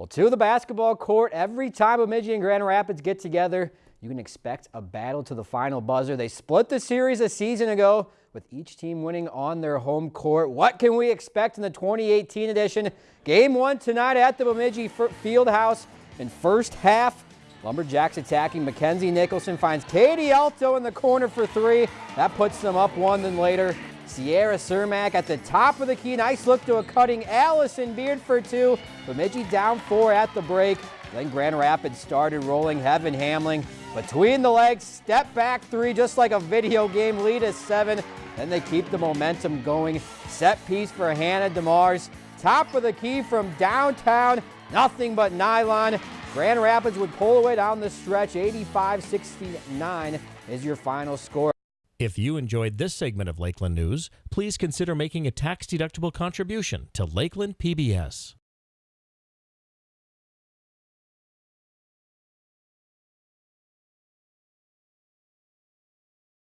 Well, to the basketball court, every time Bemidji and Grand Rapids get together, you can expect a battle to the final buzzer. They split the series a season ago with each team winning on their home court. What can we expect in the 2018 edition? Game one tonight at the Bemidji Fieldhouse in first half. Lumberjacks attacking. Mackenzie Nicholson finds Katie Alto in the corner for three. That puts them up one. Then later, Sierra Cermak at the top of the key. Nice look to a cutting Allison Beard for two. Bemidji down four at the break. Then Grand Rapids started rolling. Heaven Hamling between the legs. Step back three just like a video game. Lead is seven. Then they keep the momentum going. Set piece for Hannah DeMars. Top of the key from downtown. Nothing but nylon. Grand Rapids would pull away down the stretch. 85-69 is your final score. If you enjoyed this segment of Lakeland News, please consider making a tax-deductible contribution to Lakeland PBS.